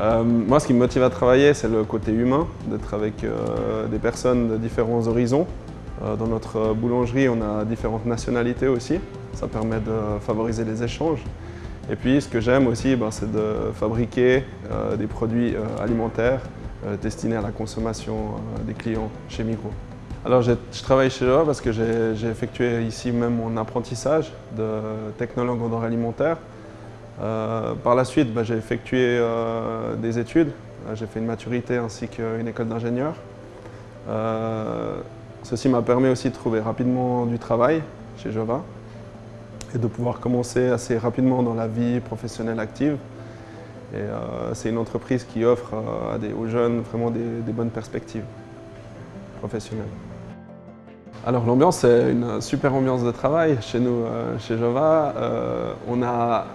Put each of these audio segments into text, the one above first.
Euh, moi, ce qui me motive à travailler, c'est le côté humain, d'être avec euh, des personnes de différents horizons. Euh, dans notre boulangerie, on a différentes nationalités aussi. Ça permet de favoriser les échanges. Et puis, ce que j'aime aussi, ben, c'est de fabriquer des produits alimentaires destinés à la consommation des clients chez Migros. Alors, je travaille chez Java parce que j'ai effectué ici même mon apprentissage de technologue en droit alimentaire. Euh, par la suite, bah, j'ai effectué euh, des études. Euh, j'ai fait une maturité ainsi qu'une école d'ingénieur. ceci m'a permis aussi de trouver rapidement du travail chez Jova et de pouvoir commencer assez rapidement dans la vie professionnelle active. c'est une entreprise qui offre aux jeunes vraiment des, bonnes perspectives Alors l'ambiance, c'est une super ambiance de travail chez nous, chez Jova. on a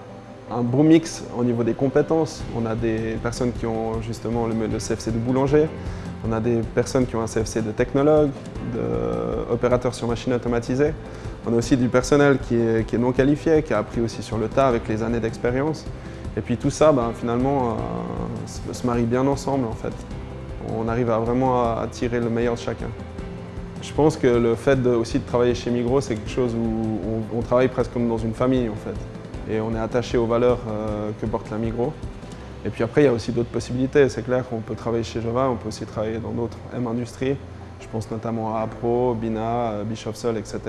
un bon mix au niveau des compétences. On a des personnes qui ont justement le, CFC de boulanger, on a des personnes qui ont un CFC de technologue, d'opérateur sur machine automatisée. On a aussi du personnel qui est, non qualifié, qui a appris aussi sur le tas avec les années d'expérience. Et puis tout ça, ben, finalement, euh, se marie bien ensemble en fait. On arrive vraiment à tirer le meilleur de chacun. Je pense que le fait aussi de travailler chez Migros, c'est quelque chose où on, travaille presque comme dans une famille en fait et on est attaché aux valeurs euh, que porte la Migros. Et puis après, il y a aussi d'autres possibilités. C'est clair qu'on peut travailler chez Java, on peut aussi travailler dans d'autres M-industries. Je pense notamment à Apro, Bina, Bishop Sol, etc.